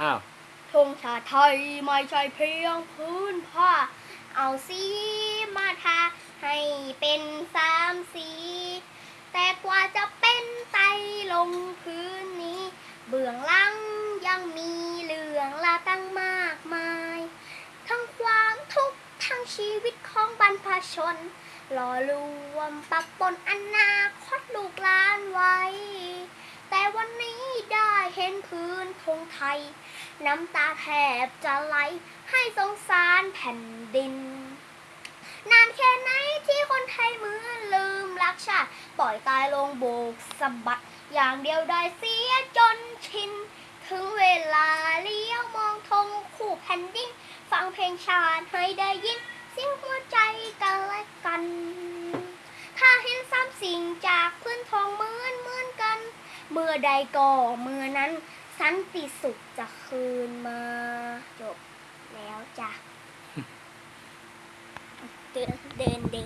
อ้าวธงชาติไทยไม่ใช่เพียงพื้นผ้า เอาสีมาทาให้เป็นสามสี แต่กว่าจะเป็นไตลงพื้นนี้ เบื้องหลังยังมีเรื่องราตั้งมากมาย ทั้งความทุกข์ทั้งชีวิตของบรรพชนหล่อรวมปะปนอนาคตลูกหลานไว้ เห็นพื้นธงไทย น้ำตาแทบจะไหลให้สงสารแผ่นดิน นานแค่ไหนที่คนไทยมือลืมรักชาติ ปล่อยตายลงโบกสะบัด อย่างเดียวได้เสียจนชิน ถึงเวลาเลี้ยวมองธงคู่แผ่นดิน ฟังเพลงชาติให้ได้ยินเสียงหัวใจกันและกัน ถ้าเห็นซ้ำสิ่งจากพื้นทองเหมือนเหมือนกัน เมื่อใดก่อเมื่อนั้นสันติสุขจะคืนมาจบแล้วจ้ะเดินเดินดิ